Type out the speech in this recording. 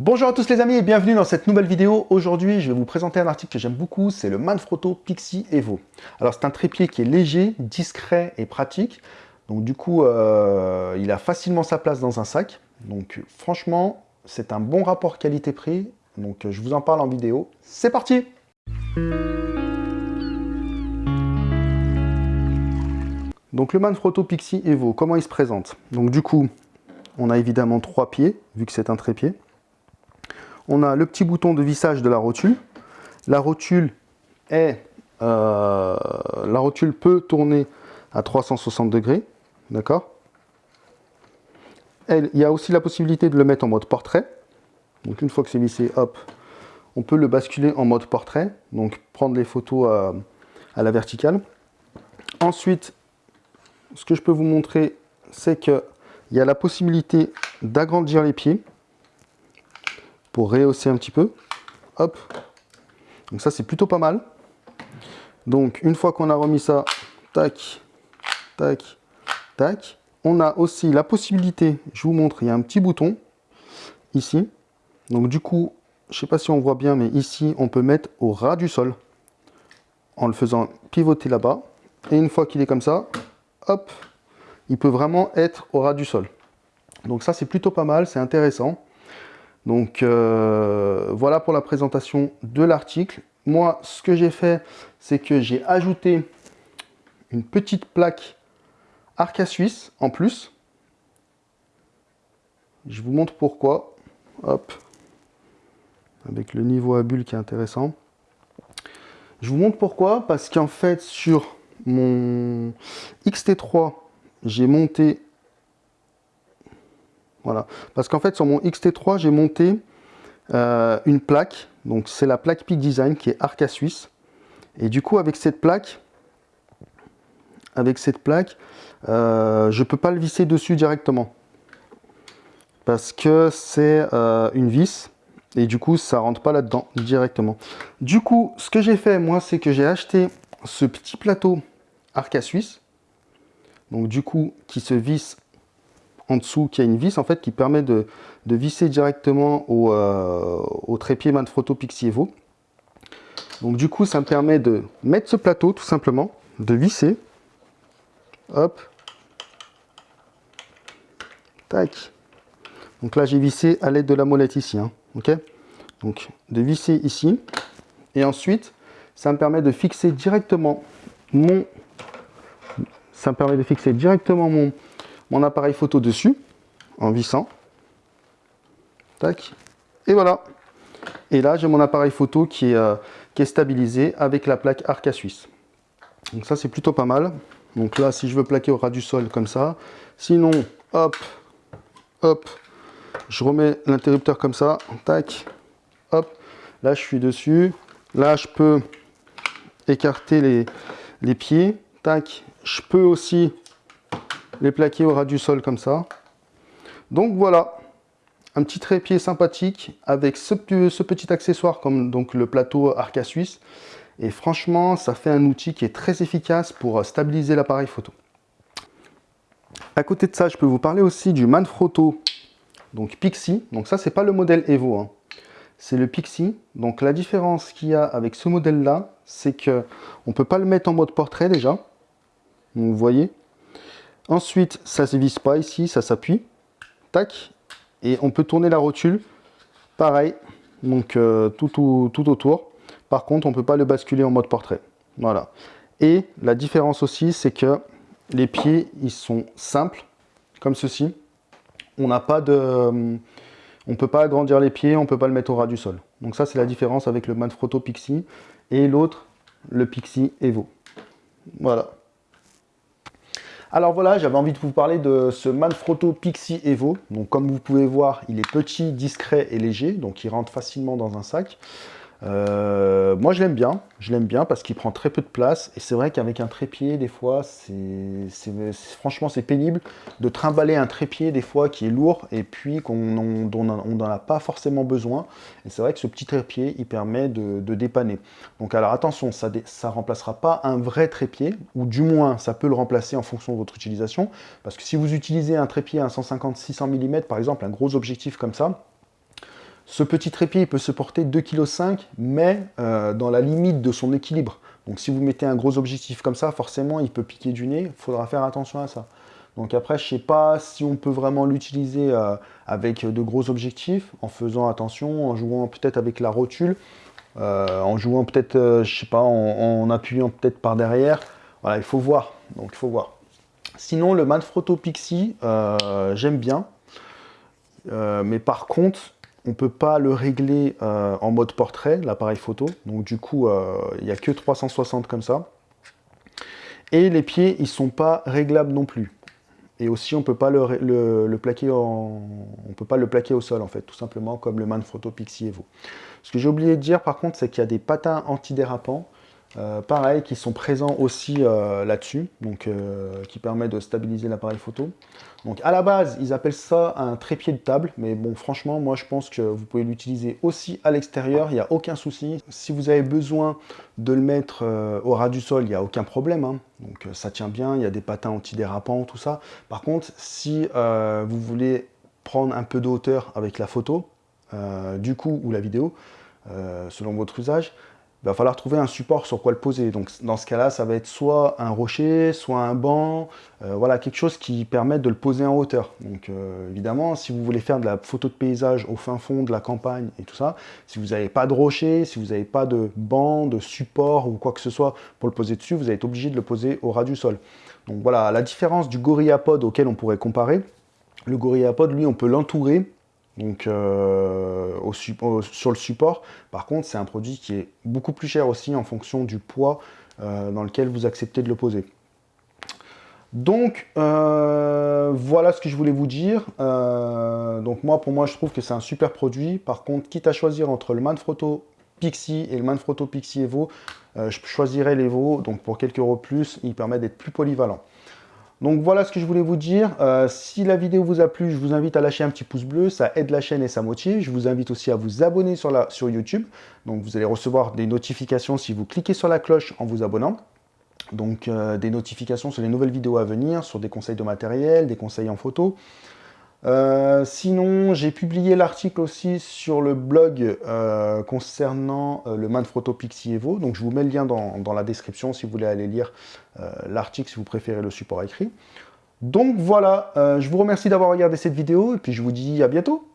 Bonjour à tous les amis et bienvenue dans cette nouvelle vidéo. Aujourd'hui, je vais vous présenter un article que j'aime beaucoup, c'est le Manfrotto Pixie Evo. Alors c'est un trépied qui est léger, discret et pratique. Donc du coup, euh, il a facilement sa place dans un sac. Donc franchement, c'est un bon rapport qualité-prix. Donc je vous en parle en vidéo. C'est parti Donc le Manfrotto Pixie Evo, comment il se présente? Donc du coup, on a évidemment trois pieds, vu que c'est un trépied on a le petit bouton de vissage de la rotule. La rotule euh, peut tourner à 360 degrés, d'accord? Il y a aussi la possibilité de le mettre en mode portrait. Donc une fois que c'est vissé, hop, on peut le basculer en mode portrait, donc prendre les photos à, à la verticale. Ensuite, ce que je peux vous montrer, c'est qu'il y a la possibilité d'agrandir les pieds pour rehausser un petit peu. Hop. Donc ça, c'est plutôt pas mal. Donc, une fois qu'on a remis ça, tac, tac, tac, on a aussi la possibilité, je vous montre, il y a un petit bouton ici. Donc du coup, je sais pas si on voit bien, mais ici, on peut mettre au ras du sol en le faisant pivoter là-bas. Et une fois qu'il est comme ça, hop, il peut vraiment être au ras du sol. Donc ça, c'est plutôt pas mal, c'est intéressant. Donc euh, voilà pour la présentation de l'article. Moi, ce que j'ai fait, c'est que j'ai ajouté une petite plaque Arca Suisse en plus. Je vous montre pourquoi. Hop. Avec le niveau à bulle qui est intéressant. Je vous montre pourquoi. Parce qu'en fait, sur mon XT3, j'ai monté voilà. Parce qu'en fait, sur mon XT3, j'ai monté euh, une plaque. Donc, c'est la plaque Peak Design qui est Arca Suisse. Et du coup, avec cette plaque, avec cette plaque, euh, je ne peux pas le visser dessus directement. Parce que c'est euh, une vis. Et du coup, ça rentre pas là-dedans directement. Du coup, ce que j'ai fait, moi, c'est que j'ai acheté ce petit plateau Arca Suisse. Donc, du coup, qui se visse en dessous qui a une vis en fait qui permet de, visser directement au, euh, au trépied Manfrotto Pixie Evo. Donc du coup ça me permet de mettre ce plateau tout simplement, de visser, hop, tac. Donc là j'ai vissé à l'aide de la molette ici, hein, ok. Donc de visser ici, et ensuite ça me permet de fixer directement mon, ça me permet de fixer directement mon, mon appareil photo dessus, en vissant. Tac. Et voilà. Et là, j'ai mon appareil photo qui est, euh, qui est stabilisé avec la plaque Arca Suisse. Donc ça, c'est plutôt pas mal. Donc là, si je veux plaquer au ras du sol comme ça. Sinon, hop, hop, je remets l'interrupteur comme ça. Tac, hop. Là, je suis dessus. Là, je peux écarter les, les pieds. Tac. Je peux aussi les plaquer au ras du sol comme ça. Donc voilà, un petit trépied sympathique avec ce, petit accessoire comme donc le plateau Arca Suisse. Et franchement, ça fait un outil qui est très efficace pour stabiliser l'appareil photo. À côté de ça, je peux vous parler aussi du Manfrotto donc Pixie. Donc ça, c'est pas le modèle Evo, hein. c'est le Pixie. Donc la différence qu'il y a avec ce modèle-là, c'est que on peut pas le mettre en mode portrait déjà. vous voyez, Ensuite, ça ne se visse pas ici, ça s'appuie. Tac. Et on peut tourner la rotule. Pareil. Donc euh, tout, tout, autour. Par contre, on ne peut pas le basculer en mode portrait. Voilà. Et la différence aussi, c'est que les pieds, ils sont simples, comme ceci. On n'a pas de... On ne peut pas agrandir les pieds, on ne peut pas le mettre au ras du sol. Donc ça, c'est la différence avec le Manfrotto Pixie et l'autre, le Pixie Evo. Voilà. Alors voilà, j'avais envie de vous parler de ce Manfrotto Pixie Evo. Donc comme vous pouvez voir, il est petit, discret et léger, donc il rentre facilement dans un sac. Euh, moi je l'aime bien, je l'aime bien parce qu'il prend très peu de place. Et c'est vrai qu'avec un trépied des fois c'est franchement c'est pénible de trimballer un trépied des fois qui est lourd et puis qu'on n'en a pas forcément besoin. Et c'est vrai que ce petit trépied il permet de, dépanner. Donc alors attention ça ne remplacera pas un vrai trépied ou du moins ça peut le remplacer en fonction de votre utilisation. Parce que si vous utilisez un trépied à 150-600 mm par exemple un gros objectif comme ça Ce petit trépied, peut se porter 2,5 kg, mais dans la limite de son équilibre. Donc si vous mettez un gros objectif comme ça, forcément, il peut piquer du nez. Il faudra faire attention à ça. Donc après, je ne sais pas si on peut vraiment l'utiliser euh, avec de gros objectifs, en faisant attention, en jouant peut-être avec la rotule, euh, en jouant peut-être, euh, je sais pas, en, appuyant peut-être par derrière. Voilà, il faut voir. Donc il faut voir. Sinon, le Manfrotto Pixie, j'aime bien. mais par contre, on ne peut pas le régler euh, en mode portrait, l'appareil photo. Donc du coup, euh, il n'y a que 360 comme ça. Et les pieds, ils ne sont pas réglables non plus. Et aussi, on ne peut pas le, peut pas le plaquer au sol, en fait, tout simplement comme le Manfrotto Pixie Evo. Ce que j'ai oublié de dire, par contre, c'est qu'il y a des patins antidérapants euh, pareil, qui sont présents aussi euh, là-dessus, donc euh, qui permet de stabiliser l'appareil photo. Donc à la base, ils appellent ça un trépied de table, mais bon, franchement, moi je pense que vous pouvez l'utiliser aussi à l'extérieur, il n'y a aucun souci. Si vous avez besoin de le mettre au ras du sol, il n'y a aucun problème, hein. donc ça tient bien, il y a des patins antidérapants, tout ça. Par contre, si vous voulez prendre un peu de hauteur avec la photo, du coup, ou la vidéo, selon votre usage, il va falloir trouver un support sur quoi le poser. Donc dans ce cas-là, ça va être soit un rocher, soit un banc, euh, voilà, quelque chose qui permette de le poser en hauteur. Donc euh, évidemment, si vous voulez faire de la photo de paysage au fin fond de la campagne et tout ça, si vous n'avez pas de rocher, si vous n'avez pas de banc, de support ou quoi que ce soit pour le poser dessus, vous être obligé de le poser au ras du sol. Donc voilà, la différence du GorillaPod auquel on pourrait comparer, le GorillaPod, lui, on peut l'entourer donc euh, sur le support. Par contre, c'est un produit qui est beaucoup plus cher aussi en fonction du poids euh, dans lequel vous acceptez de le poser. Donc, euh, voilà ce que je voulais vous dire. donc moi, pour moi, je trouve que c'est un super produit. Par contre, quitte à choisir entre le Manfrotto Pixie et le Manfrotto Pixie Evo, je choisirais l'Evo. Donc pour quelques euros plus, il permet d'être plus polyvalent. Donc voilà ce que je voulais vous dire. Euh, si la vidéo vous a plu, je vous invite à lâcher un petit pouce bleu, ça aide la chaîne et ça motive. Je vous invite aussi à vous abonner sur, YouTube. Donc vous allez recevoir des notifications si vous cliquez sur la cloche en vous abonnant. Donc euh, des notifications sur les nouvelles vidéos à venir, sur des conseils de matériel, des conseils en photo. Euh, sinon, j'ai publié l'article aussi sur le blog euh, concernant euh, le Manfrotto Pixie Evo. Donc, je vous mets le lien dans, dans la description si vous voulez aller lire l'article, si vous préférez le support écrit. Donc voilà, je vous remercie d'avoir regardé cette vidéo et puis je vous dis à bientôt